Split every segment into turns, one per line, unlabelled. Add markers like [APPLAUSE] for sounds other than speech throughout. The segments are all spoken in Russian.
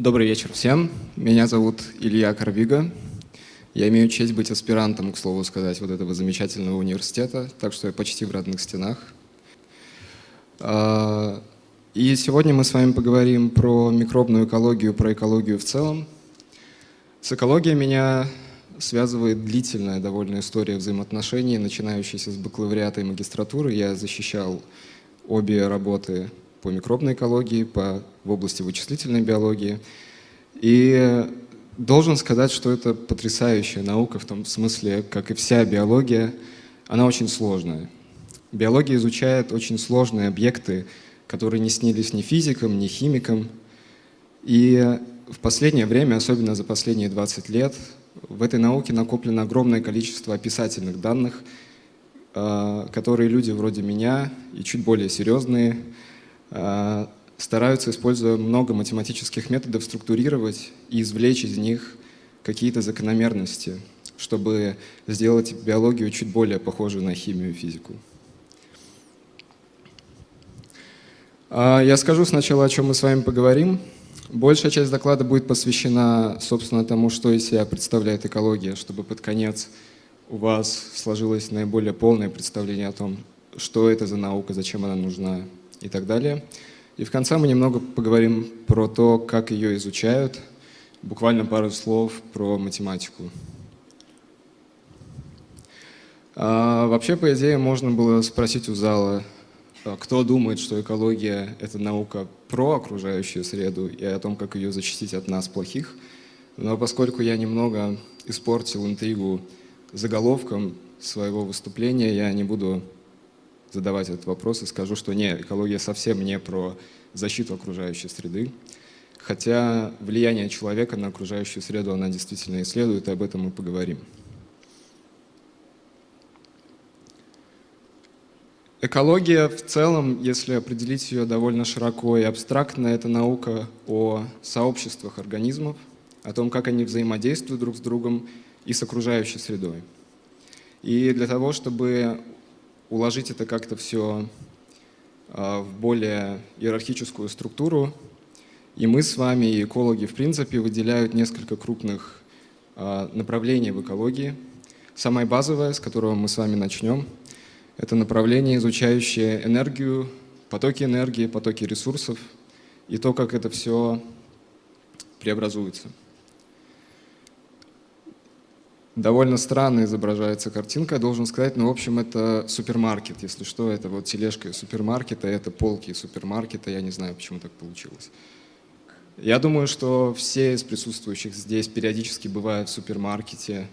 Добрый вечер всем. Меня зовут Илья Карвига. Я имею честь быть аспирантом, к слову сказать, вот этого замечательного университета, так что я почти в родных стенах. А, и сегодня мы с вами поговорим про микробную экологию, про экологию в целом. С экологией меня связывает длительная довольно история взаимоотношений, начинающаяся с бакалавриата и магистратуры. Я защищал обе работы по микробной экологии, по, в области вычислительной биологии. И должен сказать, что это потрясающая наука в том смысле, как и вся биология, она очень сложная. Биология изучает очень сложные объекты, которые не снились ни физикам, ни химикам. И в последнее время, особенно за последние 20 лет, в этой науке накоплено огромное количество описательных данных, а, которые люди вроде меня и чуть более серьезные стараются, используя много математических методов, структурировать и извлечь из них какие-то закономерности, чтобы сделать биологию чуть более похожей на химию и физику. А, я скажу сначала, о чем мы с вами поговорим. Большая часть доклада будет посвящена, собственно, тому, что из себя представляет экология, чтобы под конец у вас сложилось наиболее полное представление о том, что это за наука, зачем она нужна и так далее. И в конце мы немного поговорим про то, как ее изучают, буквально пару слов про математику. А, вообще, по идее, можно было спросить у зала, а кто думает, что экология — это наука про окружающую среду и о том, как ее защитить от нас, плохих. Но поскольку я немного испортил интригу заголовком своего выступления, я не буду задавать этот вопрос и скажу, что нет, экология совсем не про защиту окружающей среды. Хотя влияние человека на окружающую среду она действительно исследует, и об этом мы поговорим. Экология в целом, если определить ее довольно широко и абстрактно, это наука о сообществах организмов, о том, как они взаимодействуют друг с другом и с окружающей средой. И для того, чтобы уложить это как-то все а, в более иерархическую структуру, и мы с вами, и экологи, в принципе, выделяют несколько крупных а, направлений в экологии. Самое базовое, с которого мы с вами начнем – это направление, изучающее энергию, потоки энергии, потоки ресурсов и то, как это все преобразуется. Довольно странно изображается картинка, я должен сказать, но в общем это супермаркет, если что, это вот тележка супермаркета, это полки супермаркета, я не знаю, почему так получилось. Я думаю, что все из присутствующих здесь периодически бывают в супермаркете,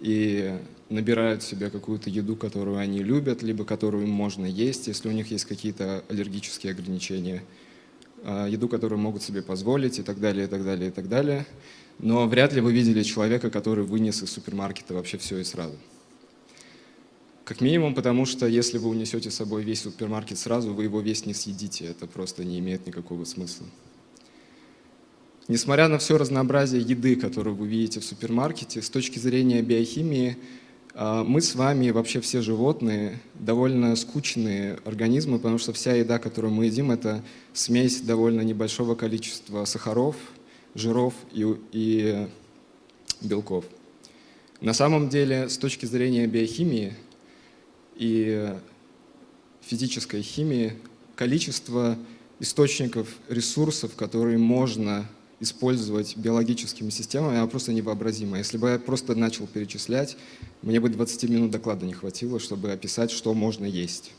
и набирают себе какую-то еду, которую они любят, либо которую им можно есть, если у них есть какие-то аллергические ограничения, а, еду, которую могут себе позволить и так далее, и так далее, и так далее. Но вряд ли вы видели человека, который вынес из супермаркета вообще все и сразу. Как минимум, потому что если вы унесете с собой весь супермаркет сразу, вы его весь не съедите, это просто не имеет никакого смысла. Несмотря на все разнообразие еды, которую вы видите в супермаркете, с точки зрения биохимии, а, мы с вами, вообще все животные, довольно скучные организмы, потому что вся еда, которую мы едим, это смесь довольно небольшого количества сахаров, жиров и, и белков. На самом деле, с точки зрения биохимии и физической химии, количество источников ресурсов, которые можно использовать биологическими системами, она просто невообразима. Если бы я просто начал перечислять, мне бы 20 минут доклада не хватило, чтобы описать, что можно есть.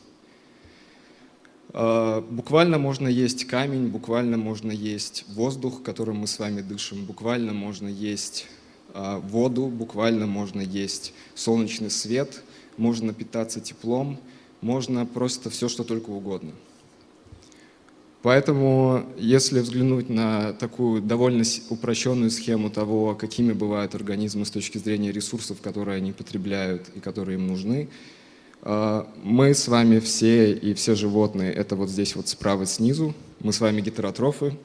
А, буквально можно есть камень, буквально можно есть воздух, которым мы с вами дышим, буквально можно есть а, воду, буквально можно есть солнечный свет, можно питаться теплом, можно просто все, что только угодно. Поэтому, если взглянуть на такую довольно упрощенную схему того, какими бывают организмы с точки зрения ресурсов, которые они потребляют и которые им нужны, мы с вами все и все животные, это вот здесь вот справа снизу, мы с вами гетеротрофы,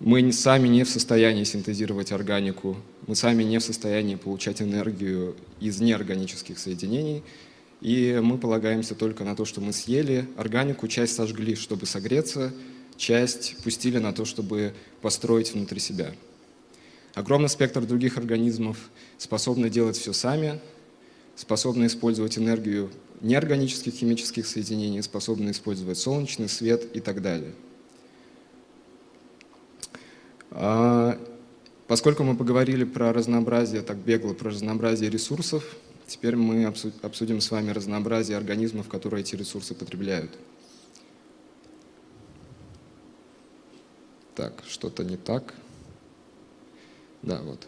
мы сами не в состоянии синтезировать органику, мы сами не в состоянии получать энергию из неорганических соединений, и мы полагаемся только на то, что мы съели органику, часть сожгли, чтобы согреться, часть пустили на то, чтобы построить внутри себя. Огромный спектр других организмов способны делать все сами, способны использовать энергию неорганических химических соединений, способны использовать солнечный свет и так далее. А, поскольку мы поговорили про разнообразие, так бегло, про разнообразие ресурсов, теперь мы обсудим с вами разнообразие организмов, которые эти ресурсы потребляют. Так, что-то не так. Да, вот.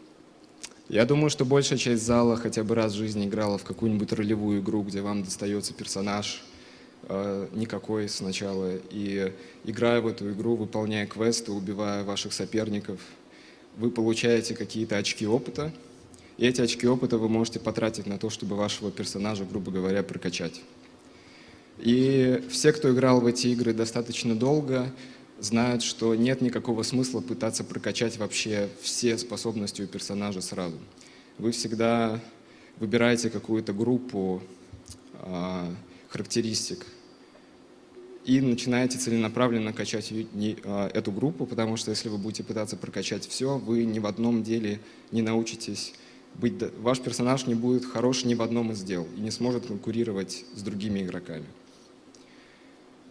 Я думаю, что большая часть зала хотя бы раз в жизни играла в какую-нибудь ролевую игру, где вам достается персонаж, э, никакой сначала, и играя в эту игру, выполняя квесты, убивая ваших соперников, вы получаете какие-то очки опыта, и эти очки опыта вы можете потратить на то, чтобы вашего персонажа, грубо говоря, прокачать. И все, кто играл в эти игры достаточно долго, знают, что нет никакого смысла пытаться прокачать вообще все способности у персонажа сразу. Вы всегда выбираете какую-то группу э, характеристик и начинаете целенаправленно качать э, эту группу, потому что если вы будете пытаться прокачать все, вы ни в одном деле не научитесь быть... Ваш персонаж не будет хорош ни в одном из дел и не сможет конкурировать с другими игроками.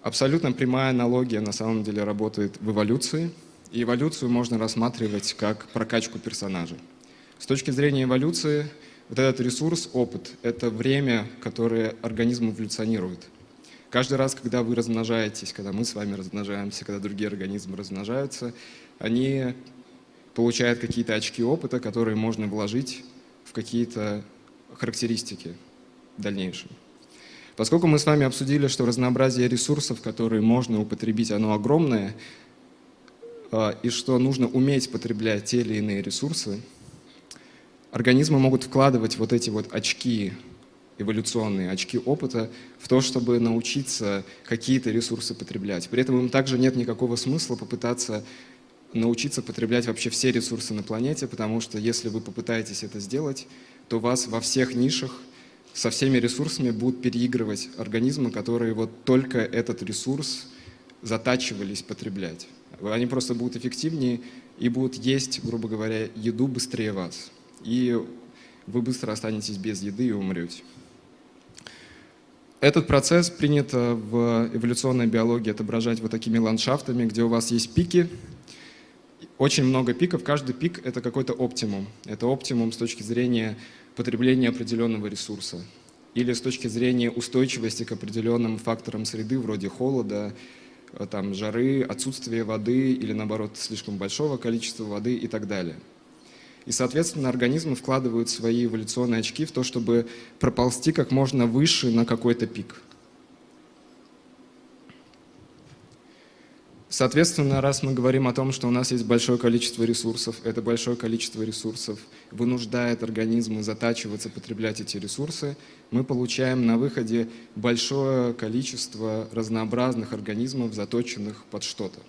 Абсолютно прямая аналогия на самом деле работает в эволюции. И эволюцию можно рассматривать как прокачку персонажа. С точки зрения эволюции, вот этот ресурс, опыт, это время, которое организм эволюционирует. Каждый раз, когда вы размножаетесь, когда мы с вами размножаемся, когда другие организмы размножаются, они получают какие-то очки опыта, которые можно вложить в какие-то характеристики в дальнейшем. Поскольку мы с вами обсудили, что разнообразие ресурсов, которые можно употребить, оно огромное, а, и что нужно уметь потреблять те или иные ресурсы, организмы могут вкладывать вот эти вот очки, эволюционные очки опыта, в то, чтобы научиться какие-то ресурсы потреблять. При этом им также нет никакого смысла попытаться научиться потреблять вообще все ресурсы на планете, потому что если вы попытаетесь это сделать, то вас во всех нишах со всеми ресурсами будут переигрывать организмы, которые вот только этот ресурс затачивались потреблять. Они просто будут эффективнее и будут есть, грубо говоря, еду быстрее вас. И вы быстро останетесь без еды и умрете. Этот процесс принято в эволюционной биологии отображать вот такими ландшафтами, где у вас есть пики, очень много пиков, каждый пик — это какой-то оптимум. Это оптимум с точки зрения потребления определенного ресурса или с точки зрения устойчивости к определенным факторам среды, вроде холода, э, там, жары, отсутствия воды или, наоборот, слишком большого количества воды и так далее. И, соответственно, организмы вкладывают свои эволюционные очки в то, чтобы проползти как можно выше на какой-то пик. Соответственно, раз мы говорим о том, что у нас есть большое количество ресурсов, это большое количество ресурсов вынуждает организмы затачиваться, потреблять эти ресурсы, мы получаем на выходе большое количество разнообразных организмов, заточенных под что-то.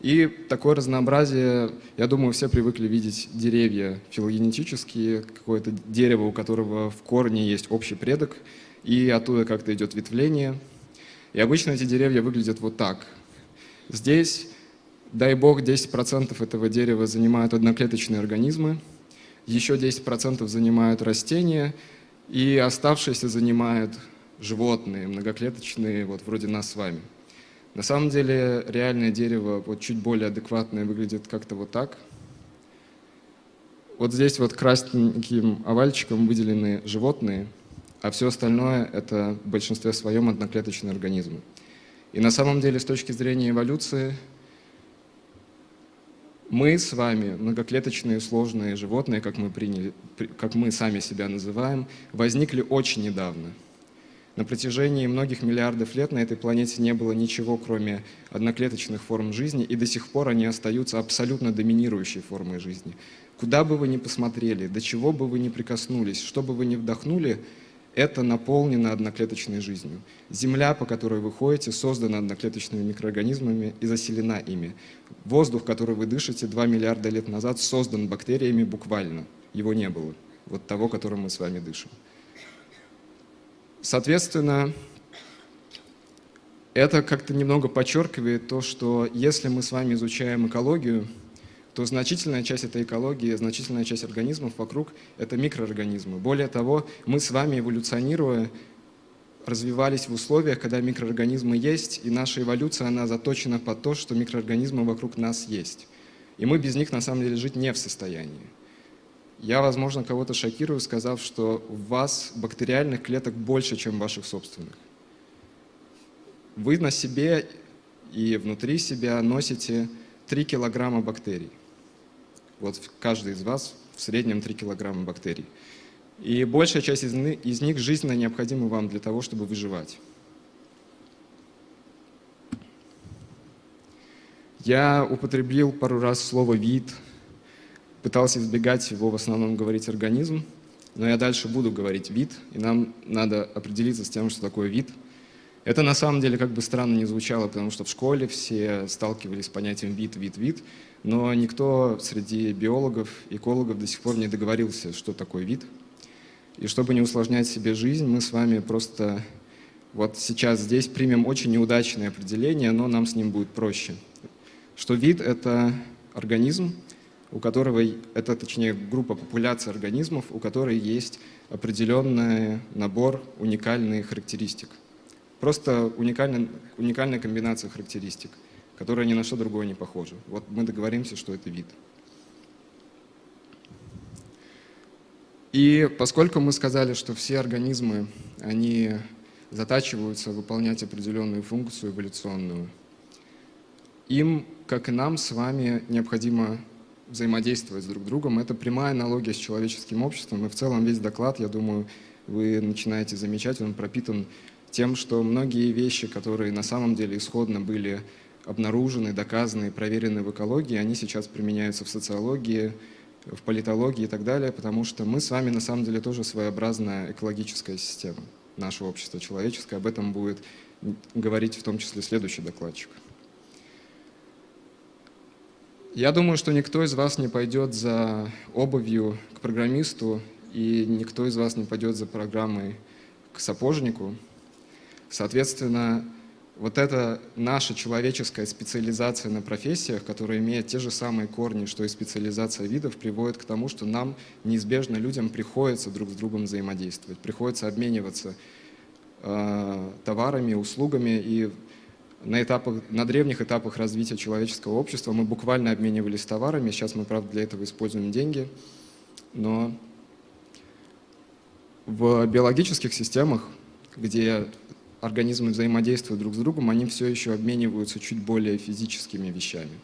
И такое разнообразие, я думаю, все привыкли видеть деревья филогенетические, какое-то дерево, у которого в корне есть общий предок, и оттуда как-то идет ветвление. И обычно эти деревья выглядят вот так – Здесь, дай бог, 10% этого дерева занимают одноклеточные организмы, еще 10% занимают растения, и оставшиеся занимают животные, многоклеточные, вот вроде нас с вами. На самом деле реальное дерево вот чуть более адекватное выглядит как-то вот так. Вот здесь вот красненьким овальчиком выделены животные, а все остальное это в большинстве своем одноклеточные организмы. И на самом деле, с точки зрения эволюции, мы с вами, многоклеточные сложные животные, как мы, приняли, как мы сами себя называем, возникли очень недавно. На протяжении многих миллиардов лет на этой планете не было ничего, кроме одноклеточных форм жизни, и до сих пор они остаются абсолютно доминирующей формой жизни. Куда бы вы ни посмотрели, до чего бы вы ни прикоснулись, что бы вы ни вдохнули – это наполнено одноклеточной жизнью. Земля, по которой вы ходите, создана одноклеточными микроорганизмами и заселена ими. Воздух, который вы дышите 2 миллиарда лет назад, создан бактериями буквально. Его не было. Вот того, которым мы с вами дышим. Соответственно, Это как-то немного подчеркивает то, что если мы с вами изучаем экологию, то значительная часть этой экологии, значительная часть организмов вокруг — это микроорганизмы. Более того, мы с вами, эволюционируя, развивались в условиях, когда микроорганизмы есть, и наша эволюция, она заточена под то, что микроорганизмы вокруг нас есть. И мы без них, на самом деле, жить не в состоянии. Я, возможно, кого-то шокирую, сказав, что у вас бактериальных клеток больше, чем ваших собственных. Вы на себе и внутри себя носите 3 килограмма бактерий. Вот каждый из вас в среднем 3 килограмма бактерий. И большая часть из, из них жизненно необходима вам для того, чтобы выживать. Я употребил пару раз слово «вид», пытался избегать его в основном говорить «организм», но я дальше буду говорить «вид», и нам надо определиться с тем, что такое вид. Это на самом деле как бы странно не звучало, потому что в школе все сталкивались с понятием «вид», «вид», «вид», но никто среди биологов, экологов до сих пор не договорился, что такое вид – и чтобы не усложнять себе жизнь, мы с вами просто вот сейчас здесь примем очень неудачное определение, но нам с ним будет проще. Что вид — это организм, у которого, это точнее группа популяции организмов, у которой есть определенный набор уникальных характеристик. Просто уникальная комбинация характеристик, которая ни на что другое не похожа. Вот мы договоримся, что это вид. И поскольку мы сказали, что все организмы, они затачиваются выполнять определенную функцию эволюционную, им, как и нам с вами, необходимо взаимодействовать с друг другом. Это прямая аналогия с человеческим обществом, и в целом весь доклад, я думаю, вы начинаете замечать, он пропитан тем, что многие вещи, которые на самом деле исходно были обнаружены, доказаны, проверены в экологии, они сейчас применяются в социологии, в политологии и так далее, потому что мы с вами на самом деле тоже своеобразная экологическая система, наше общество человеческое. Об этом будет говорить в том числе следующий докладчик. Я думаю, что никто из вас не пойдет за обувью к программисту, и никто из вас не пойдет за программой к сапожнику. Соответственно, вот эта наша человеческая специализация на профессиях, которая имеет те же самые корни, что и специализация видов, приводит к тому, что нам неизбежно, людям, приходится друг с другом взаимодействовать, приходится обмениваться э, товарами, услугами. И на, этапах, на древних этапах развития человеческого общества мы буквально обменивались товарами. Сейчас мы, правда, для этого используем деньги. Но в биологических системах, где организмы взаимодействуют друг с другом, они все еще обмениваются чуть более физическими вещами.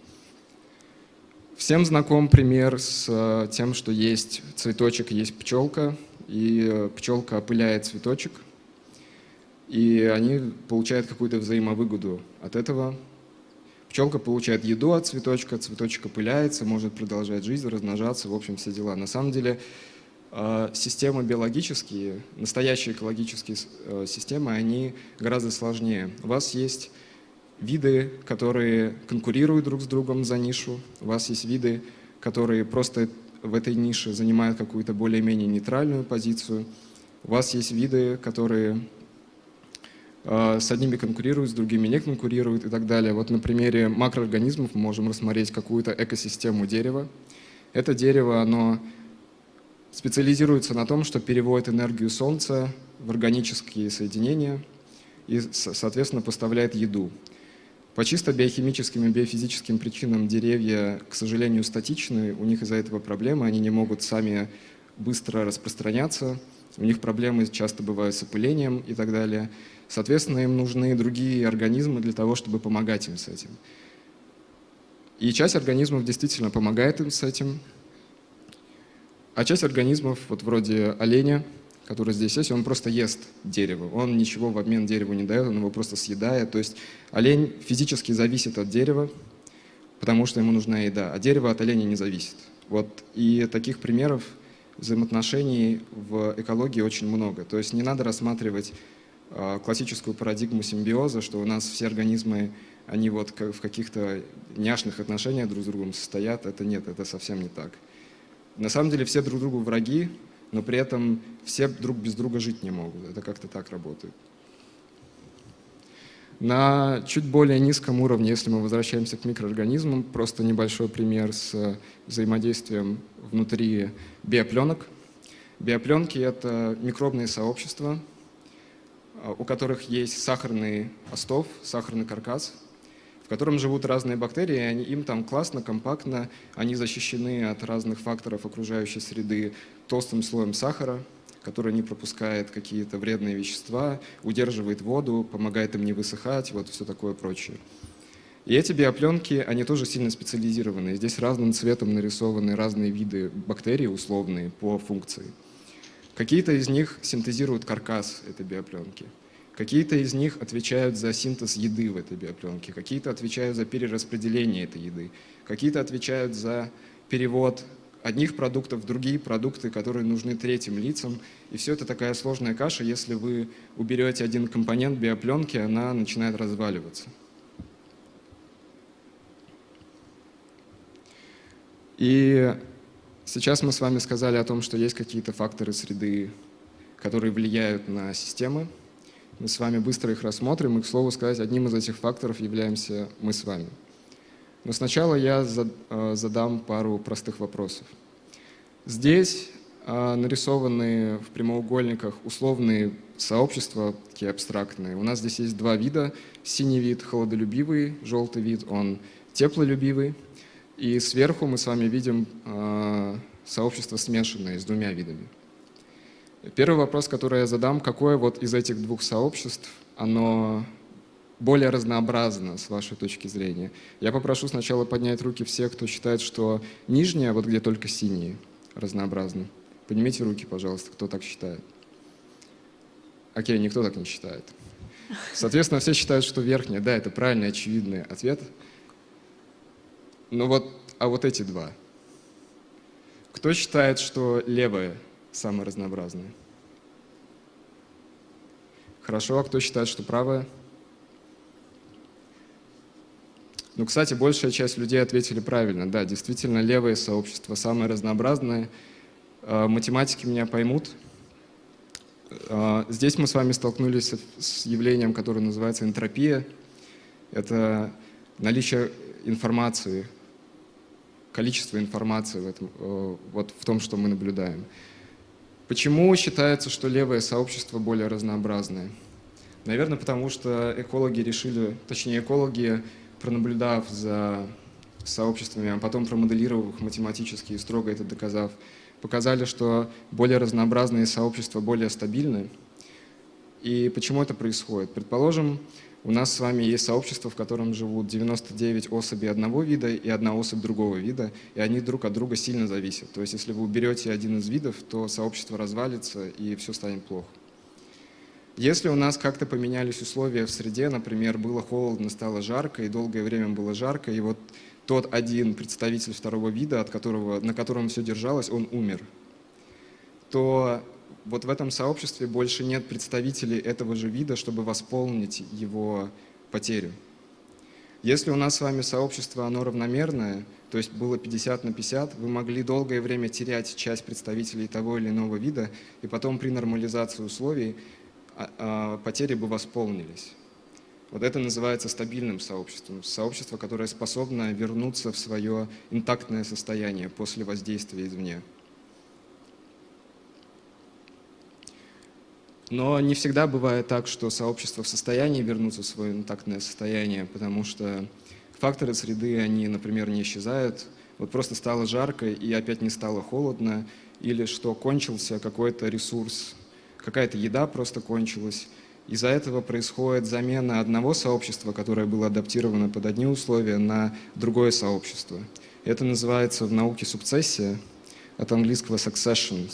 Всем знаком пример с э, тем, что есть цветочек, есть пчелка, и э, пчелка опыляет цветочек, и они получают какую-то взаимовыгоду от этого. Пчелка получает еду от цветочка, цветочек опыляется, может продолжать жизнь, размножаться, в общем, все дела. На самом деле системы биологические, настоящие экологические э, системы, они гораздо сложнее. У вас есть виды, которые конкурируют друг с другом за нишу, у вас есть виды, которые просто в этой нише занимают какую-то более-менее нейтральную позицию, у вас есть виды, которые а, с одними конкурируют, с другими не конкурируют и так далее. Вот на примере макроорганизмов мы можем рассмотреть какую-то экосистему дерева. Это дерево, оно специализируется на том, что переводит энергию Солнца в органические соединения и, соответственно, поставляет еду. По чисто биохимическим и биофизическим причинам деревья, к сожалению, статичны, у них из-за этого проблемы, они не могут сами быстро распространяться, у них проблемы часто бывают с опылением и так далее. Соответственно, им нужны другие организмы для того, чтобы помогать им с этим. И часть организмов действительно помогает им с этим, а часть организмов, вот вроде оленя, который здесь есть, он просто ест дерево. Он ничего в обмен дереву не дает, он его просто съедает. То есть олень физически зависит от дерева, потому что ему нужна еда, а дерево от оленя не зависит. Вот. И таких примеров взаимоотношений в экологии очень много. То есть не надо рассматривать э, классическую парадигму симбиоза, что у нас все организмы, они вот в каких-то няшных отношениях друг с другом состоят. Это нет, это совсем не так. На самом деле все друг другу враги, но при этом все друг без друга жить не могут. Это как-то так работает. На чуть более низком уровне, если мы возвращаемся к микроорганизмам, просто небольшой пример с взаимодействием внутри биопленок. Биопленки — это микробные сообщества, у которых есть сахарный остов, сахарный каркас, в котором живут разные бактерии, и они, им там классно, компактно, они защищены от разных факторов окружающей среды толстым слоем сахара — который не пропускает какие-то вредные вещества, удерживает воду, помогает им не высыхать, вот все такое прочее. И эти биопленки, они тоже сильно специализированы. Здесь разным цветом нарисованы разные виды бактерий условные по функции. Какие-то из них синтезируют каркас этой биопленки. Какие-то из них отвечают за синтез еды в этой биопленке, какие-то отвечают за перераспределение этой еды, какие-то отвечают за перевод одних продуктов в другие продукты, которые нужны третьим лицам. И все это такая сложная каша. Если вы уберете один компонент биопленки, она начинает разваливаться. И сейчас мы с вами сказали о том, что есть какие-то факторы среды, которые влияют на системы. Мы с вами быстро их рассмотрим, и, к слову сказать, одним из этих факторов являемся мы с вами. Но сначала я э, задам пару простых вопросов. Здесь э, нарисованы в прямоугольниках условные сообщества, такие абстрактные. У нас здесь есть два вида. Синий вид – холодолюбивый, желтый вид – он теплолюбивый. И сверху мы с вами видим э, сообщество смешанное с двумя видами. Первый вопрос, который я задам, какое вот из этих двух сообществ, оно более разнообразно с вашей точки зрения. Я попрошу сначала поднять руки всех, кто считает, что нижняя, вот где только синие, разнообразны. Поднимите руки, пожалуйста, кто так считает. Окей, никто так не считает. Соответственно, все считают, что верхняя, да, это правильный, очевидный ответ. Но вот, а вот эти два. Кто считает, что левая самая разнообразная? Хорошо, а кто считает, что правая? Ну, кстати, большая часть людей ответили правильно. Да, действительно, левое сообщество самое разнообразное. А, математики меня поймут. А, здесь мы с вами столкнулись с явлением, которое называется энтропия. Это наличие информации, количество информации в, этом, э, вот в том, что мы наблюдаем. Почему считается, что левое сообщество более разнообразное? Наверное, потому что экологи решили, точнее экологи пронаблюдав за сообществами, а потом промоделировав их математически и строго это доказав, показали, что более разнообразные сообщества более стабильны. И почему это происходит? Предположим, у нас с вами есть сообщество, в котором живут 99 особей одного вида и одна особь другого вида, и они друг от друга сильно зависят. То есть если вы уберете один из видов, то сообщество развалится и все станет плохо. Если у нас как-то поменялись условия в среде, например, было холодно, стало жарко, и долгое время было жарко, и вот тот один представитель второго вида, от которого, на котором все держалось, он умер, то вот в этом сообществе больше нет представителей этого же вида, чтобы восполнить его потерю. Если у нас с вами сообщество, оно равномерное, то есть было 50 на 50, вы могли долгое время терять часть представителей того или иного вида, и потом при нормализации условий а, а, потери бы восполнились. Вот это называется стабильным сообществом. Сообщество, которое способно вернуться в свое интактное состояние после воздействия извне. Но не всегда бывает так, что сообщество в состоянии вернуться в свое интактное состояние, потому что факторы среды, они, например, не исчезают. Вот просто стало жарко и опять не стало холодно, или что кончился какой-то ресурс какая-то еда просто кончилась. Из-за этого происходит замена одного сообщества, которое было адаптировано под одни условия, на другое сообщество. Это называется в науке сукцессия, от английского succession,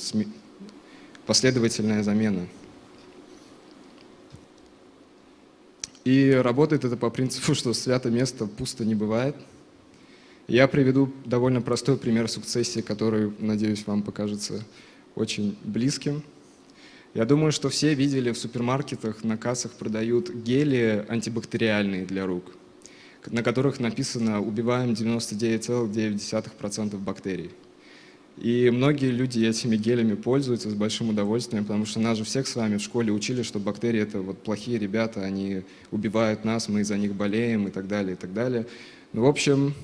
последовательная замена. И работает это по принципу, [LAUGHS] что свято место пусто не бывает. Я приведу довольно простой пример сукцессии, который, надеюсь, вам покажется очень близким. Я думаю, что все видели в супермаркетах, на кассах продают гели антибактериальные для рук, на которых написано «убиваем 99,9% бактерий». И многие люди этими гелями пользуются с большим удовольствием, потому что нас же всех с вами в школе учили, что бактерии — это вот плохие ребята, они убивают нас, мы из-за них болеем и так далее, и так далее. Ну, в общем,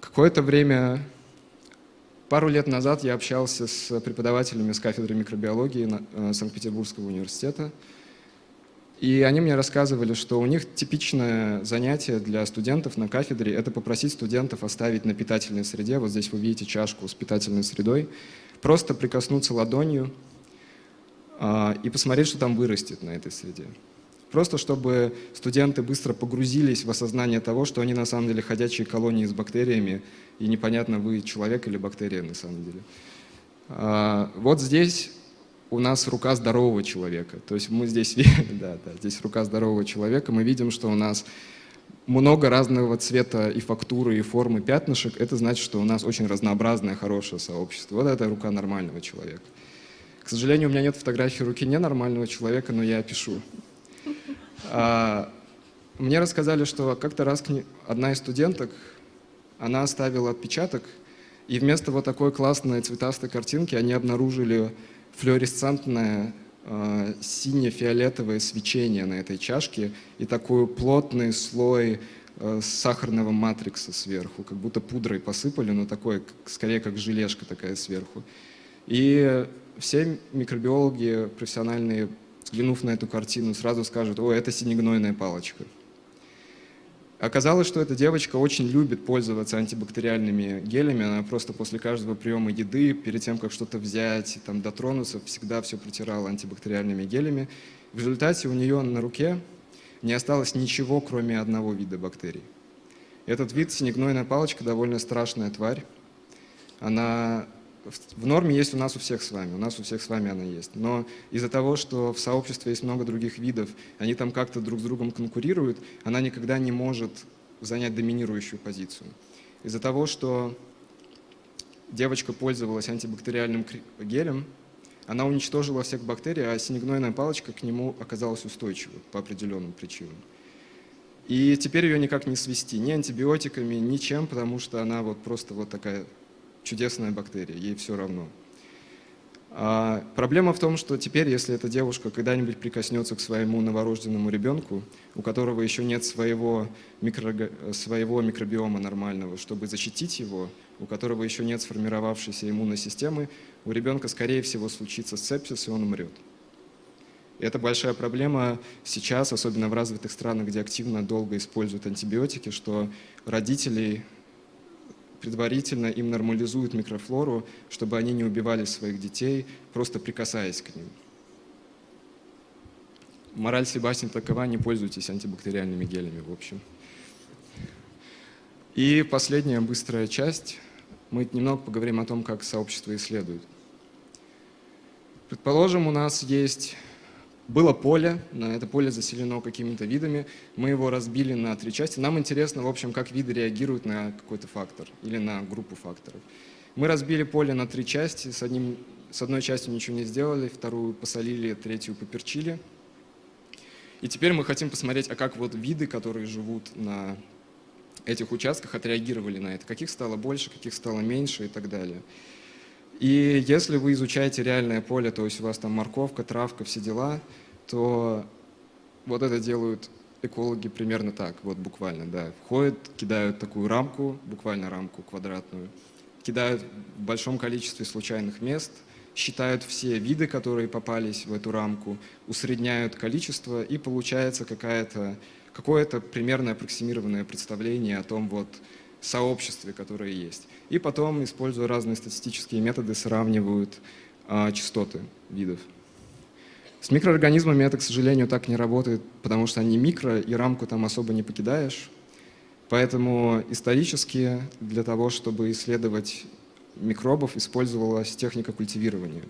какое-то время, пару лет назад я общался с преподавателями с кафедры микробиологии э, Санкт-Петербургского университета, и они мне рассказывали, что у них типичное занятие для студентов на кафедре – это попросить студентов оставить на питательной среде, вот здесь вы видите чашку с питательной средой, просто прикоснуться ладонью а, и посмотреть, что там вырастет на этой среде. Просто чтобы студенты быстро погрузились в осознание того, что они на самом деле ходячие колонии с бактериями, и непонятно, вы человек или бактерия на самом деле. А, вот здесь у нас рука здорового человека. То есть мы здесь, [LAUGHS] да, да, здесь рука здорового человека, мы видим, что у нас много разного цвета и фактуры, и формы пятнышек. Это значит, что у нас очень разнообразное, хорошее сообщество. Вот это рука нормального человека. К сожалению, у меня нет фотографии руки ненормального человека, но я пишу. А, мне рассказали, что как-то раз одна из студенток, она оставила отпечаток, и вместо вот такой классной цветастой картинки они обнаружили флуоресцентное э, сине-фиолетовое свечение на этой чашке и такой плотный слой э, сахарного матрикса сверху, как будто пудрой посыпали, но такой, скорее как желешка такая сверху. И все микробиологи профессиональные, взглянув на эту картину, сразу скажут, о, это синегнойная палочка. Оказалось, что эта девочка очень любит пользоваться антибактериальными гелями. Она просто после каждого приема еды, перед тем, как что-то взять, там, дотронуться, всегда все протирала антибактериальными гелями. В результате у нее на руке не осталось ничего, кроме одного вида бактерий. Этот вид, синегнойная палочка, довольно страшная тварь. Она в норме есть у нас у всех с вами, у нас у всех с вами она есть. Но из-за того, что в сообществе есть много других видов, они там как-то друг с другом конкурируют, она никогда не может занять доминирующую позицию. Из-за того, что девочка пользовалась антибактериальным гелем, она уничтожила всех бактерий, а синегнойная палочка к нему оказалась устойчивой по определенным причинам. И теперь ее никак не свести ни антибиотиками, ничем, потому что она вот просто вот такая чудесная бактерия, ей все равно. А проблема в том, что теперь, если эта девушка когда-нибудь прикоснется к своему новорожденному ребенку, у которого еще нет своего, микро, своего микробиома нормального, чтобы защитить его, у которого еще нет сформировавшейся иммунной системы, у ребенка, скорее всего, случится сепсис, и он умрет. Это большая проблема сейчас, особенно в развитых странах, где активно долго используют антибиотики, что родителей предварительно им нормализуют микрофлору, чтобы они не убивали своих детей, просто прикасаясь к ним. Мораль Себастьян такова, не пользуйтесь антибактериальными гелями, в общем. И последняя быстрая часть. Мы немного поговорим о том, как сообщество исследует. Предположим, у нас есть было поле, это поле заселено какими-то видами, мы его разбили на три части. Нам интересно, в общем, как виды реагируют на какой-то фактор или на группу факторов. Мы разбили поле на три части, с, одним, с одной частью ничего не сделали, вторую посолили, третью поперчили. И теперь мы хотим посмотреть, а как вот виды, которые живут на этих участках, отреагировали на это. Каких стало больше, каких стало меньше и так далее. И если вы изучаете реальное поле, то есть у вас там морковка, травка, все дела, то вот это делают экологи примерно так, вот буквально, да. Входят, кидают такую рамку, буквально рамку квадратную, кидают в большом количестве случайных мест, считают все виды, которые попались в эту рамку, усредняют количество, и получается какое-то примерное аппроксимированное представление о том, вот, сообществе, которое есть. И потом, используя разные статистические методы, сравнивают а, частоты видов. С микроорганизмами это, к сожалению, так не работает, потому что они микро, и рамку там особо не покидаешь. Поэтому исторически для того, чтобы исследовать микробов, использовалась техника культивирования.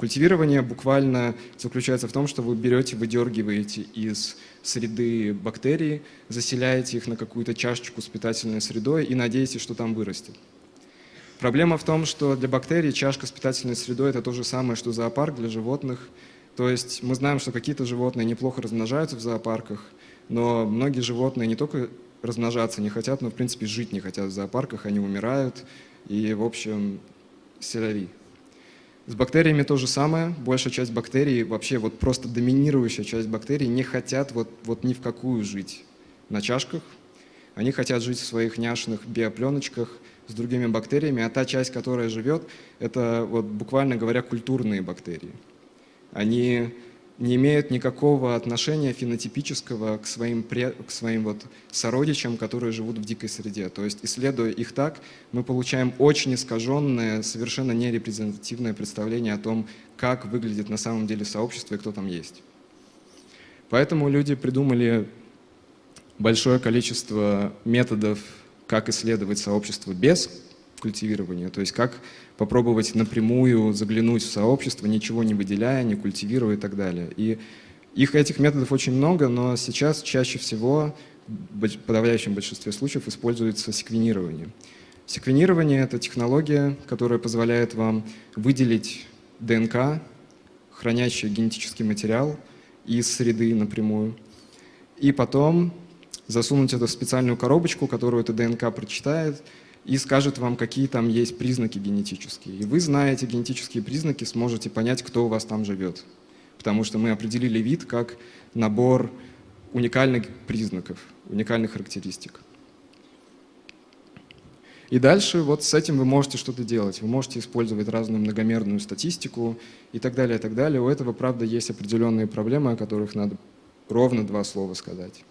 Культивирование буквально заключается в том, что вы берете, выдергиваете из среды бактерии, заселяете их на какую-то чашечку с питательной средой и надеетесь, что там вырастет. Проблема в том, что для бактерий чашка с питательной средой – это то же самое, что зоопарк для животных. То есть мы знаем, что какие-то животные неплохо размножаются в зоопарках, но многие животные не только размножаться не хотят, но в принципе жить не хотят в зоопарках, они умирают. И в общем селяви. С бактериями то же самое. Большая часть бактерий, вообще вот просто доминирующая часть бактерий не хотят вот, вот ни в какую жить на чашках. Они хотят жить в своих няшных биопленочках с другими бактериями, а та часть, которая живет, это вот буквально говоря культурные бактерии. Они не имеют никакого отношения фенотипического к своим, к своим вот сородичам, которые живут в дикой среде. То есть, исследуя их так, мы получаем очень искаженное, совершенно нерепрезентативное представление о том, как выглядит на самом деле сообщество и кто там есть. Поэтому люди придумали большое количество методов, как исследовать сообщество без культивирования, то есть как попробовать напрямую заглянуть в сообщество, ничего не выделяя, не культивируя и так далее. И их этих методов очень много, но сейчас чаще всего, в подавляющем большинстве случаев, используется секвенирование. Секвенирование — это технология, которая позволяет вам выделить ДНК, хранящий генетический материал из среды напрямую, и потом засунуть это в специальную коробочку, которую эта ДНК прочитает, и скажет вам, какие там есть признаки генетические. И вы, зная эти генетические признаки, сможете понять, кто у вас там живет. Потому что мы определили вид как набор уникальных признаков, уникальных характеристик. И дальше вот с этим вы можете что-то делать. Вы можете использовать разную многомерную статистику и так далее, и так далее. У этого, правда, есть определенные проблемы, о которых надо ровно два слова сказать.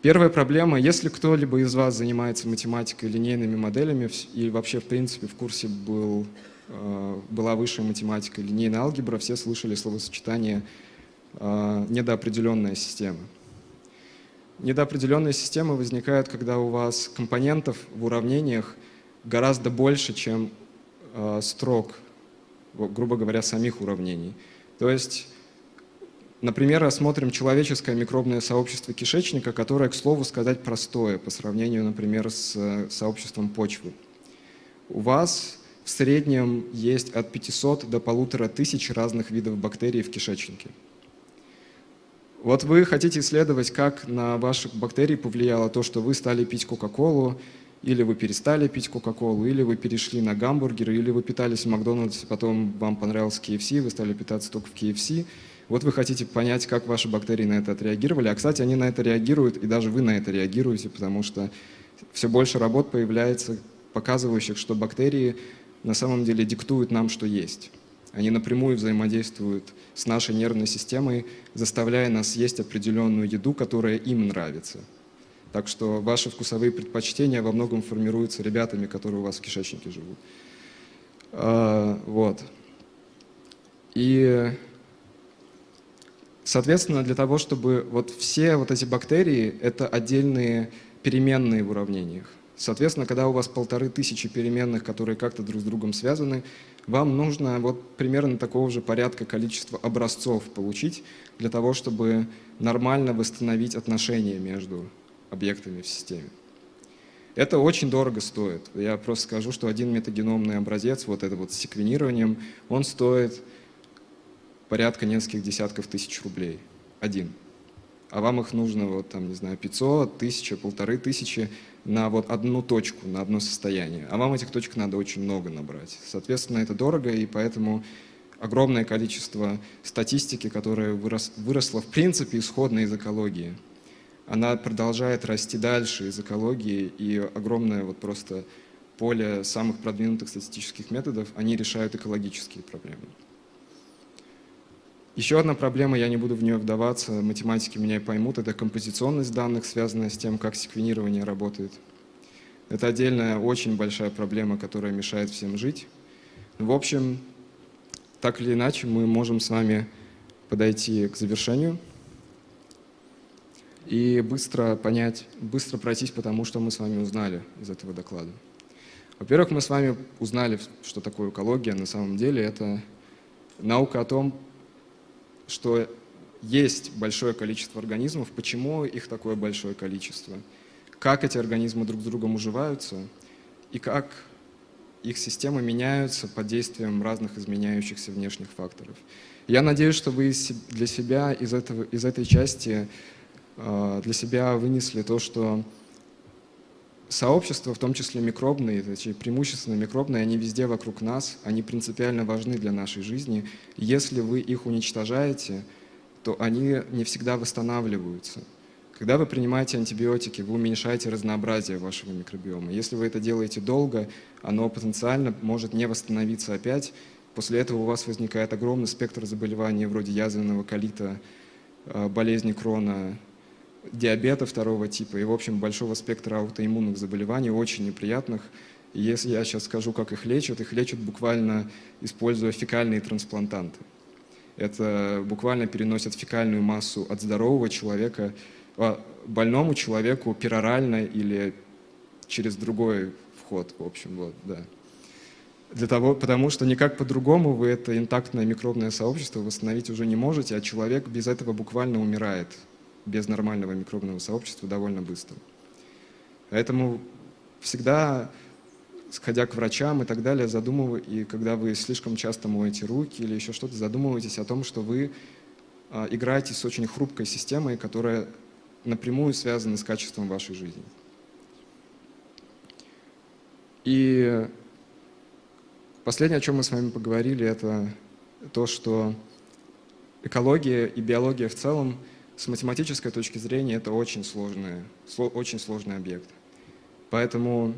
Первая проблема, если кто-либо из вас занимается математикой, линейными моделями и вообще, в принципе, в курсе был, э, была высшая математика, линейная алгебра, все слышали словосочетание э, «недоопределенная система». Недоопределенные системы возникают, когда у вас компонентов в уравнениях гораздо больше, чем э, строк, грубо говоря, самих уравнений. То есть Например, рассмотрим человеческое микробное сообщество кишечника, которое, к слову сказать, простое по сравнению, например, с э, сообществом почвы. У вас в среднем есть от 500 до полутора тысяч разных видов бактерий в кишечнике. Вот вы хотите исследовать, как на ваших бактерий повлияло то, что вы стали пить Кока-Колу, или вы перестали пить Кока-Колу, или вы перешли на гамбургеры, или вы питались в Макдональдсе, потом вам понравился KFC, вы стали питаться только в KFC – вот вы хотите понять, как ваши бактерии на это отреагировали. А, кстати, они на это реагируют, и даже вы на это реагируете, потому что все больше работ появляется, показывающих, что бактерии на самом деле диктуют нам, что есть. Они напрямую взаимодействуют с нашей нервной системой, заставляя нас есть определенную еду, которая им нравится. Так что ваши вкусовые предпочтения во многом формируются ребятами, которые у вас в кишечнике живут. А, вот. И Соответственно, для того, чтобы вот все вот эти бактерии — это отдельные переменные в уравнениях. Соответственно, когда у вас полторы тысячи переменных, которые как-то друг с другом связаны, вам нужно вот примерно такого же порядка количества образцов получить для того, чтобы нормально восстановить отношения между объектами в системе. Это очень дорого стоит. Я просто скажу, что один метагеномный образец, вот это вот с секвенированием, он стоит порядка нескольких десятков тысяч рублей. Один. А вам их нужно, вот там, не знаю, 500, 1000, полторы тысячи на вот одну точку, на одно состояние. А вам этих точек надо очень много набрать. Соответственно, это дорого, и поэтому огромное количество статистики, которая вырос, выросла в принципе исходно из экологии, она продолжает расти дальше из экологии, и огромное вот просто поле самых продвинутых статистических методов, они решают экологические проблемы. Еще одна проблема, я не буду в нее вдаваться, математики меня поймут, это композиционность данных, связанная с тем, как секвенирование работает. Это отдельная очень большая проблема, которая мешает всем жить. В общем, так или иначе, мы можем с вами подойти к завершению и быстро понять, быстро пройтись по тому, что мы с вами узнали из этого доклада. Во-первых, мы с вами узнали, что такое экология. На самом деле это наука о том, что есть большое количество организмов, почему их такое большое количество, как эти организмы друг с другом уживаются? И как их системы меняются под действием разных изменяющихся внешних факторов. Я надеюсь, что вы для себя из, этого, из этой части э, для себя вынесли то, что сообщества, в том числе микробные, точнее, преимущественно микробные, они везде вокруг нас, они принципиально важны для нашей жизни. Если вы их уничтожаете, то они не всегда восстанавливаются. Когда вы принимаете антибиотики, вы уменьшаете разнообразие вашего микробиома. Если вы это делаете долго, оно потенциально может не восстановиться опять. После этого у вас возникает огромный спектр заболеваний вроде язвенного колита, э, болезни Крона, диабета второго типа и, в общем, большого спектра аутоиммунных заболеваний, очень неприятных. И если я сейчас скажу, как их лечат, их лечат буквально используя фекальные трансплантанты. Это буквально переносят фекальную массу от здорового человека а, больному человеку перорально или через другой вход, в общем, вот, да. Для того, потому что никак по-другому вы это интактное микробное сообщество восстановить уже не можете, а человек без этого буквально умирает без нормального микробного сообщества довольно быстро. Поэтому всегда, сходя к врачам и так далее, задумывай, и когда вы слишком часто моете руки или еще что-то, задумывайтесь о том, что вы а, играете с очень хрупкой системой, которая напрямую связана с качеством вашей жизни. И последнее, о чем мы с вами поговорили, это то, что экология и биология в целом – с математической точки зрения это очень сложный, очень сложный объект. Поэтому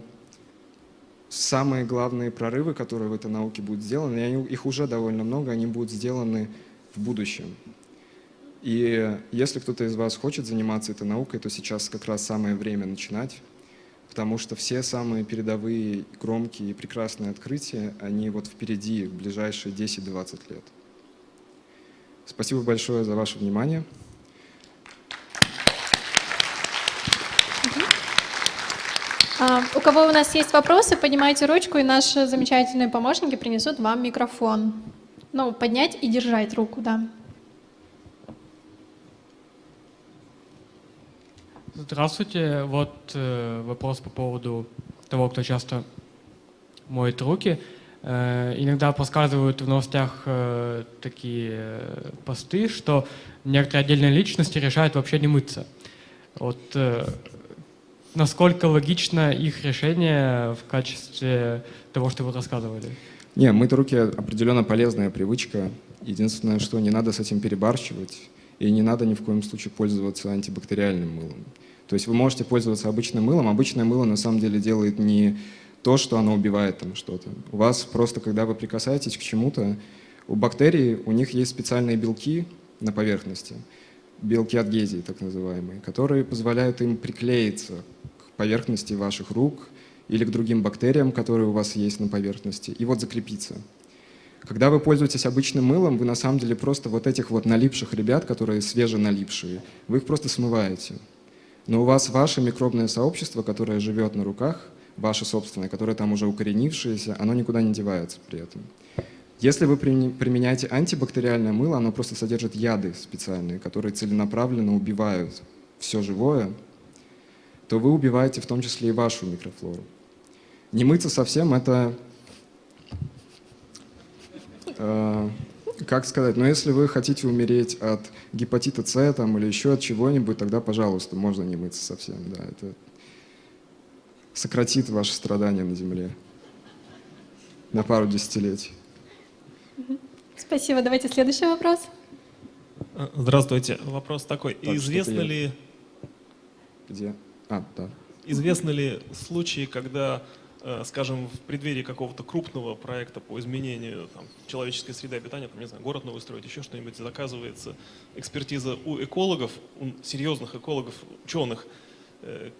самые главные прорывы, которые в этой науке будут сделаны, и они, их уже довольно много, они будут сделаны в будущем. И если кто-то из вас хочет заниматься этой наукой, то сейчас как раз самое время начинать, потому что все самые передовые, громкие и прекрасные открытия, они вот впереди, в ближайшие 10-20 лет. Спасибо большое за ваше внимание.
У кого у нас есть вопросы, поднимайте ручку, и наши замечательные помощники принесут вам микрофон. Ну, поднять и держать руку, да.
Здравствуйте. Вот э, вопрос по поводу того, кто часто моет руки. Э, иногда подсказывают в новостях э, такие э, посты, что некоторые отдельные личности решают вообще не мыться. Вот э, насколько логично их решение в качестве того, что вы рассказывали?
Не, мыть руки определенно полезная привычка. Единственное, что не надо с этим перебарщивать, и не надо ни в коем случае пользоваться антибактериальным мылом. То есть вы можете пользоваться обычным мылом. Обычное мыло на самом деле делает не то, что оно убивает там что-то. У вас просто, когда вы прикасаетесь к чему-то, у бактерий, у них есть специальные белки на поверхности, белки адгезии так называемые, которые позволяют им приклеиться поверхности ваших рук или к другим бактериям, которые у вас есть на поверхности, и вот закрепиться. Когда вы пользуетесь обычным мылом, вы на самом деле просто вот этих вот налипших ребят, которые свеженалипшие, вы их просто смываете. Но у вас ваше микробное сообщество, которое живет на руках, ваше собственное, которое там уже укоренившееся, оно никуда не девается при этом. Если вы применяете антибактериальное мыло, оно просто содержит яды специальные, которые целенаправленно убивают все живое, то вы убиваете в том числе и вашу микрофлору. Не мыться совсем – это, э, как сказать, но если вы хотите умереть от гепатита С там, или еще от чего-нибудь, тогда, пожалуйста, можно не мыться совсем. Да, это сократит ваши страдания на Земле на пару десятилетий.
Спасибо. Давайте следующий вопрос.
Здравствуйте. Вопрос такой. Так, Известно ли...
Где? А, да.
Известны ли случаи, когда, э, скажем, в преддверии какого-то крупного проекта по изменению там, человеческой среды обитания, там, не знаю, город новый строить, еще что-нибудь, заказывается экспертиза у экологов, у серьезных экологов, ученых, э,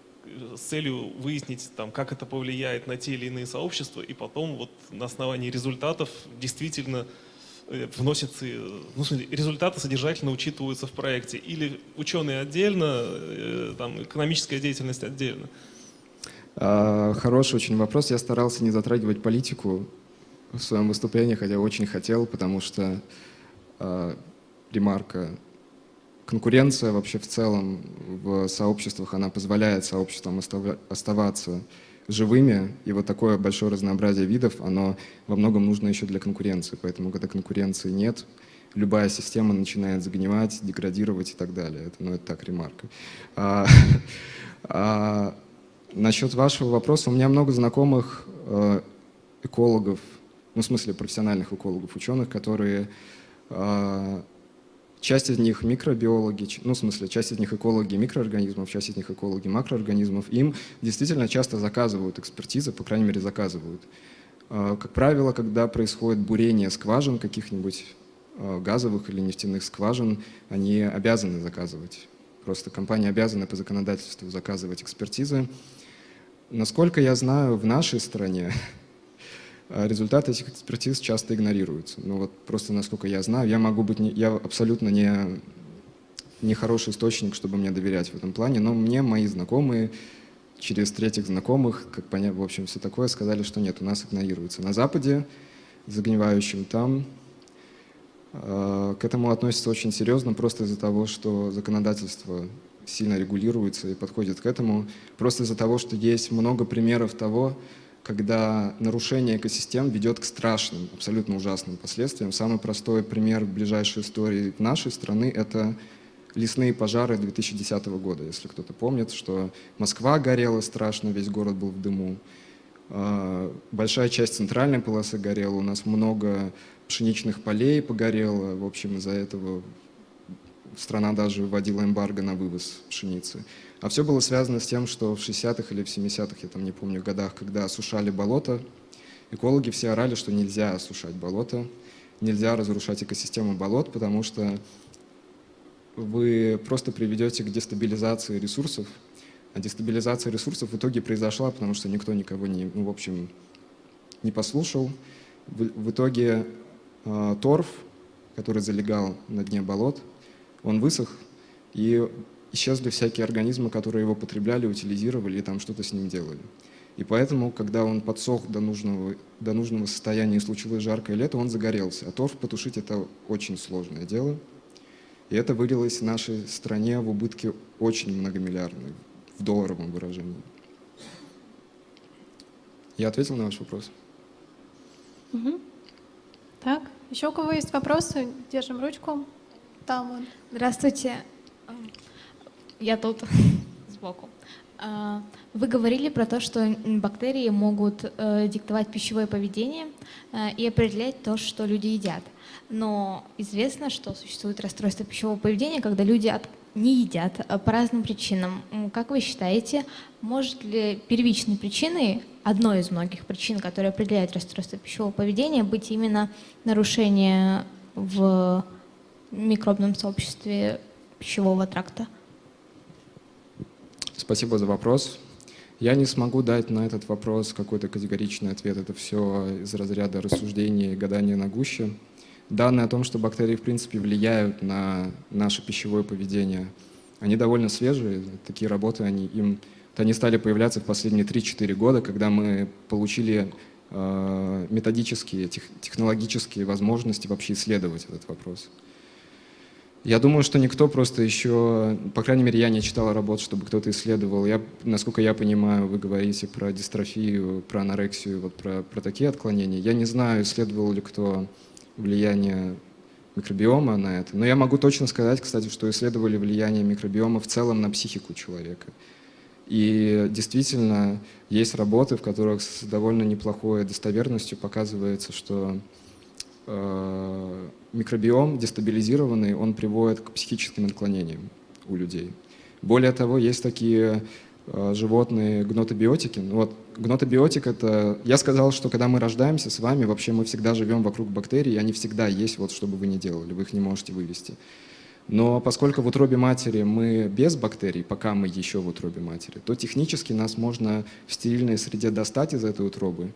с целью выяснить, там, как это повлияет на те или иные сообщества, и потом вот на основании результатов действительно Э, вносятся, ну, результаты содержательно учитываются в проекте? Или ученые отдельно, э, там, экономическая деятельность отдельно?
А, хороший очень вопрос. Я старался не затрагивать политику в своем выступлении, хотя очень хотел, потому что а, ремарка конкуренция вообще в целом в сообществах, она позволяет сообществам оставаться живыми, и вот такое большое разнообразие видов, оно во многом нужно еще для конкуренции. Поэтому, когда конкуренции нет, любая система начинает загнивать, деградировать и так далее. Это, ну, это так, ремарка. А, [LAUGHS] а, Насчет вашего вопроса, у меня много знакомых э, экологов, ну, в смысле профессиональных экологов, ученых, которые, э, часть из них микробиологи, ну, в смысле, часть из них экологи микроорганизмов, часть из них экологи макроорганизмов, им действительно часто заказывают экспертизы, по крайней мере, заказывают. Э, как правило, когда происходит бурение скважин каких-нибудь э, газовых или нефтяных скважин, они обязаны заказывать. Просто компания обязана по законодательству заказывать экспертизы. Насколько я знаю, в нашей стране [LAUGHS] результаты этих экспертиз часто игнорируются. Ну вот просто насколько я знаю, я могу быть, не, я абсолютно не, не хороший источник, чтобы мне доверять в этом плане, но мне мои знакомые через третьих знакомых, как понять, в общем, все такое, сказали, что нет, у нас игнорируется. На Западе, загнивающим там, э, к этому относятся очень серьезно, просто из-за того, что законодательство сильно регулируется и подходит к этому. Просто из-за того, что есть много примеров того, когда нарушение экосистем ведет к страшным, абсолютно ужасным последствиям. Самый простой пример ближайшей истории нашей страны — это лесные пожары 2010 года, если кто-то помнит, что Москва горела страшно, весь город был в дыму. А, большая часть центральной полосы горела, у нас много пшеничных полей погорело, в общем, из-за этого страна даже вводила эмбарго на вывоз пшеницы. А все было связано с тем, что в 60-х или в 70-х, я там не помню, годах, когда осушали болото, экологи все орали, что нельзя осушать болото, нельзя разрушать экосистему болот, потому что вы просто приведете к дестабилизации ресурсов, а дестабилизация ресурсов в итоге произошла, потому что никто никого не, ну, в общем, не послушал. В, в итоге э, торф, который залегал на дне болот, он высох, и исчезли всякие организмы, которые его потребляли, утилизировали и там что-то с ним делали. И поэтому, когда он подсох до нужного, до нужного состояния и случилось жаркое лето, он загорелся. А торф потушить — это очень сложное дело. И это вылилось в нашей стране в убытки очень многомиллиардные, в долларовом выражении. Я ответил на ваш вопрос?
Угу. Так, еще у кого есть вопросы? Держим ручку. Там.
Здравствуйте. Я тут [LAUGHS] сбоку. А, вы говорили про то, что бактерии могут э, диктовать пищевое поведение э, и определять то, что люди едят. Но известно, что существует расстройство пищевого поведения, когда люди не едят э, по разным причинам. Как вы считаете, может ли первичной причиной, одной из многих причин, которые определяют расстройство пищевого поведения, быть именно нарушение в микробном сообществе пищевого тракта?
Спасибо за вопрос. Я не смогу дать на этот вопрос какой-то категоричный ответ. Это все из разряда рассуждений и гадания на гуще. Данные о том, что бактерии в принципе влияют на наше пищевое поведение, они довольно свежие. Такие работы, они, им, они стали появляться в последние 3-4 года, когда мы получили э, методические, тех, технологические возможности вообще исследовать этот вопрос. Я думаю, что никто просто еще, по крайней мере, я не читал работ, чтобы кто-то исследовал. Я, насколько я понимаю, вы говорите про дистрофию, про анорексию, вот про, про такие отклонения. Я не знаю, исследовал ли кто влияние микробиома на это. Но я могу точно сказать, кстати, что исследовали влияние микробиома в целом на психику человека. И действительно есть работы, в которых с довольно неплохой достоверностью показывается, что э, микробиом дестабилизированный, он приводит к психическим отклонениям у людей. Более того, есть такие э, животные гнотобиотики. Ну вот, гнотобиотик — это... Я сказал, что когда мы рождаемся с вами, вообще мы всегда живем вокруг бактерий, и они всегда есть, вот что бы вы ни делали, вы их не можете вывести. Но поскольку в утробе матери мы без бактерий, пока мы еще в утробе матери, то технически нас можно в стерильной среде достать из этой утробы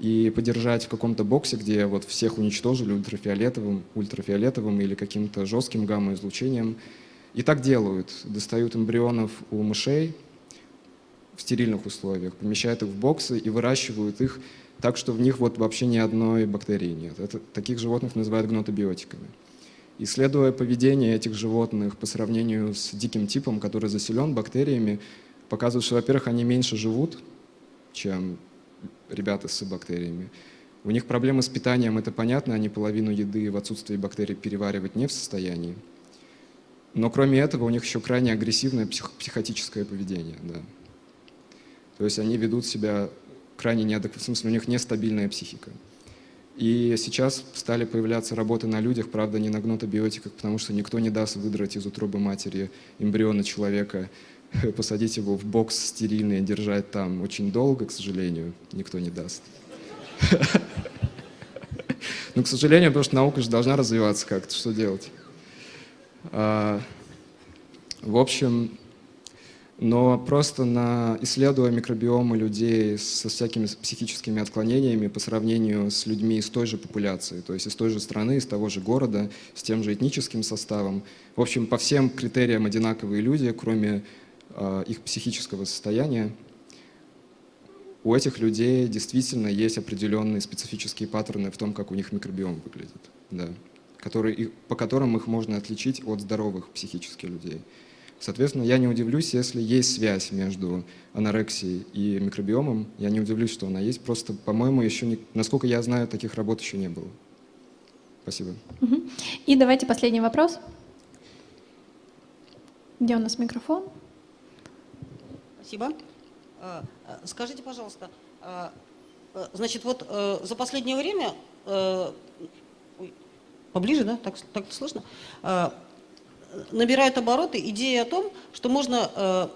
и подержать в каком-то боксе, где вот всех уничтожили ультрафиолетовым, ультрафиолетовым или каким-то жестким гамма-излучением. И так делают. Достают эмбрионов у мышей в стерильных условиях, помещают их в боксы и выращивают их так, что в них вот вообще ни одной бактерии нет. Это, таких животных называют гнотобиотиками. Исследуя поведение этих животных по сравнению с диким типом, который заселен бактериями, показывают, что, во-первых, они меньше живут, чем ребята с бактериями. У них проблемы с питанием, это понятно, они половину еды в отсутствии бактерий переваривать не в состоянии. Но кроме этого у них еще крайне агрессивное псих психотическое поведение. Да. То есть они ведут себя крайне неадекватно, в смысле у них нестабильная психика. И сейчас стали появляться работы на людях, правда, не на гнотобиотиках, потому что никто не даст выдрать из утробы матери эмбриона человека, [LAUGHS] посадить его в бокс стерильный и держать там очень долго, к сожалению, никто не даст. [LAUGHS] Ну, к сожалению, потому что наука же должна развиваться как-то, что делать? А, в общем, но просто на, исследуя микробиомы людей со всякими психическими отклонениями по сравнению с людьми из той же популяции, то есть из той же страны, из того же города, с тем же этническим составом. В общем, по всем критериям одинаковые люди, кроме их психического состояния. У этих людей действительно есть определенные специфические паттерны в том, как у них микробиом выглядит, да, которые, по которым их можно отличить от здоровых психических людей. Соответственно, я не удивлюсь, если есть связь между анорексией и микробиомом. Я не удивлюсь, что она есть. Просто, по-моему, еще, не, насколько я знаю, таких работ еще не было. Спасибо.
И давайте последний вопрос. Где у нас микрофон?
Спасибо. А, а, скажите, пожалуйста, а, значит, вот э, за последнее время, э, поближе, да, так, так слышно, набирает обороты идея о том, что можно э,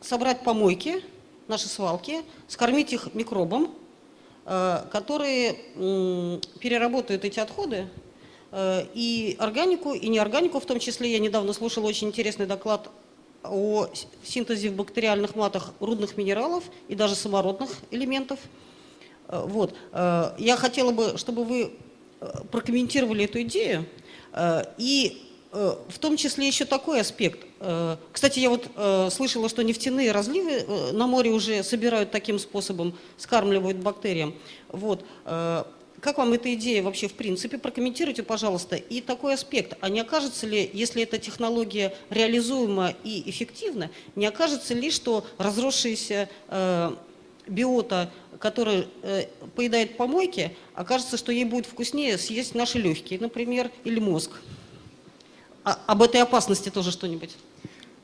собрать помойки, наши свалки, скормить их микробам, э, которые э, переработают эти отходы, э, и органику, и неорганику в том числе. Я недавно слушала очень интересный доклад о синтезе в бактериальных матах рудных минералов и даже самородных элементов. Э, вот. Э, я хотела бы, чтобы вы э, прокомментировали эту идею и в том числе еще такой аспект. Кстати, я вот слышала, что нефтяные разливы на море уже собирают таким способом, скармливают бактериям. Вот. Как вам эта идея вообще в принципе? Прокомментируйте, пожалуйста. И такой аспект. А не окажется ли, если эта технология реализуема и эффективна, не окажется ли, что разросшаяся биота, которая поедает помойки, окажется, что ей будет вкуснее съесть наши легкие, например, или мозг? А, об этой опасности тоже что-нибудь?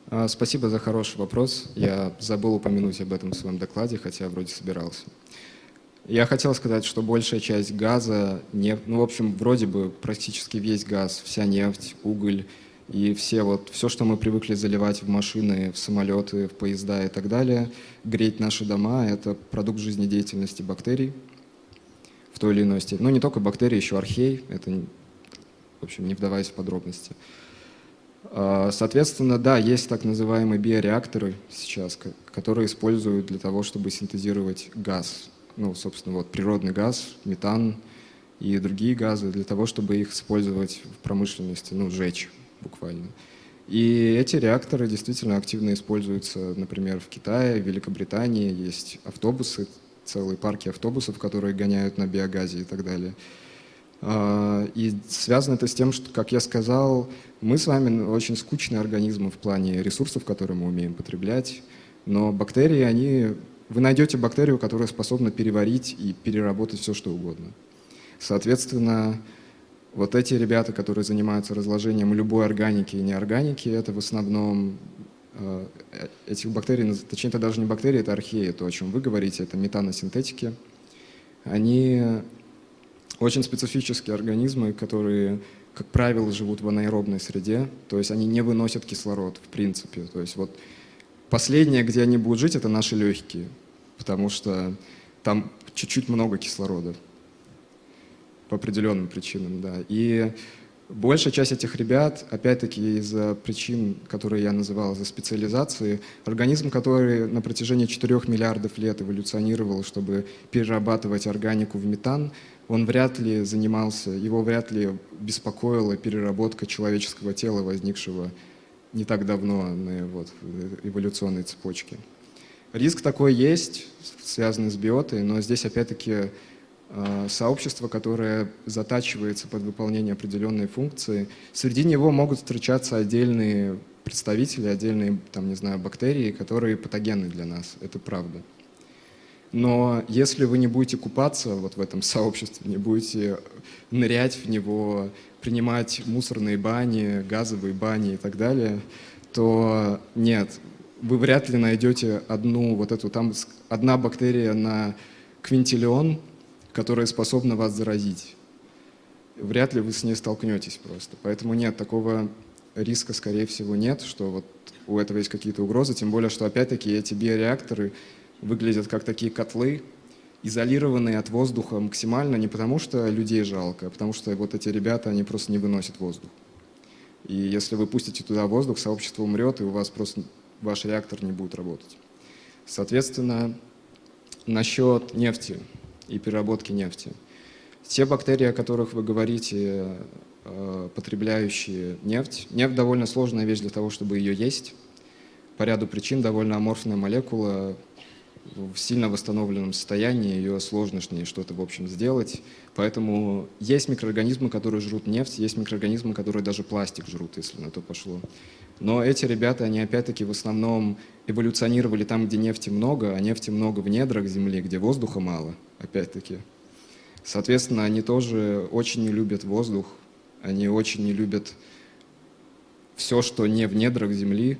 А, спасибо за хороший вопрос. Я забыл упомянуть об этом в своем докладе, хотя вроде собирался. Я хотел сказать, что большая часть газа, нефть, ну, в общем, вроде бы практически весь газ, вся нефть, уголь и все вот, все, что мы привыкли заливать в машины, в самолеты, в поезда и так далее, греть наши дома, это продукт жизнедеятельности бактерий в той или иной степени. Ну, не только бактерии, еще архей, это, в общем, не вдаваясь в подробности. А, соответственно, да, есть так называемые биореакторы сейчас, которые используют для того, чтобы синтезировать газ. Ну, собственно, вот природный газ, метан и другие газы, для того, чтобы их использовать в промышленности, ну, сжечь буквально. И эти реакторы действительно активно используются, например, в Китае, в Великобритании есть автобусы, целые парки автобусов, которые гоняют на биогазе и так далее. А, и связано это с тем, что, как я сказал, мы с вами очень скучные организмы в плане ресурсов, которые мы умеем потреблять, но бактерии, они... Вы найдете бактерию, которая способна переварить и переработать все, что угодно. Соответственно, вот эти ребята, которые занимаются разложением любой органики и неорганики, это в основном э, этих бактерий, точнее, это даже не бактерии, это археи, то, о чем вы говорите, это метаносинтетики. Они очень специфические организмы, которые, как правило, живут в анаэробной среде, то есть они не выносят кислород в принципе. То есть вот последнее, где они будут жить, это наши легкие, потому что там чуть-чуть много кислорода по определенным причинам, да. И большая часть этих ребят, опять-таки из-за причин, которые я называл, за специализации, организм, который на протяжении 4 миллиардов лет эволюционировал, чтобы перерабатывать органику в метан, он вряд ли занимался, его вряд ли беспокоила переработка человеческого тела, возникшего не так давно на вот, эволюционной цепочке. Риск такой есть, связанный с биотой, но здесь опять-таки э, сообщество, которое затачивается под выполнение определенной функции. Среди него могут встречаться отдельные представители, отдельные, там, не знаю, бактерии, которые патогенны для нас. Это правда. Но если вы не будете купаться вот в этом сообществе, не будете нырять в него, принимать мусорные бани, газовые бани и так далее, то нет, вы вряд ли найдете одну вот эту, там одна бактерия на квинтиллион, которая способна вас заразить. Вряд ли вы с ней столкнетесь просто. Поэтому нет, такого риска, скорее всего, нет, что вот у этого есть какие-то угрозы, тем более, что опять-таки эти биореакторы выглядят как такие котлы, изолированные от воздуха максимально, не потому что людей жалко, а потому что вот эти ребята, они просто не выносят воздух. И если вы пустите туда воздух, сообщество умрет, и у вас просто ваш реактор не будет работать. Соответственно, насчет нефти и переработки нефти. Те бактерии, о которых вы говорите, э, потребляющие нефть, нефть довольно сложная вещь для того, чтобы ее есть. По ряду причин довольно аморфная молекула, в сильно восстановленном состоянии, ее сложно с ней что-то, в общем, сделать. Поэтому есть микроорганизмы, которые жрут нефть, есть микроорганизмы, которые даже пластик жрут, если на то пошло. Но эти ребята, они опять-таки в основном эволюционировали там, где нефти много, а нефти много в недрах Земли, где воздуха мало, опять-таки. Соответственно, они тоже очень не любят воздух, они очень не любят все, что не в недрах Земли,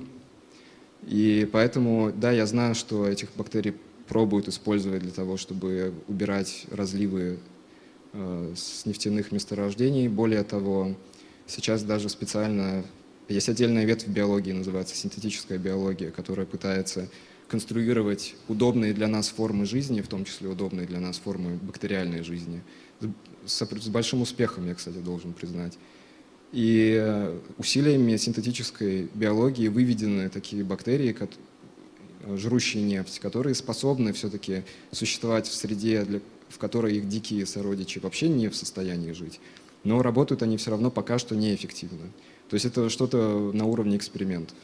и поэтому, да, я знаю, что этих бактерий пробуют использовать для того, чтобы убирать разливы э, с нефтяных месторождений. Более того, сейчас даже специально есть отдельная ветвь биологии, называется синтетическая биология, которая пытается конструировать удобные для нас формы жизни, в том числе удобные для нас формы бактериальной жизни. С, с большим успехом, я, кстати, должен признать. И э, усилиями синтетической биологии выведены такие бактерии, жрущие нефть, которые способны все-таки существовать в среде, для, в которой их дикие сородичи вообще не в состоянии жить. Но работают они все равно пока что неэффективно. То есть это что-то на уровне экспериментов.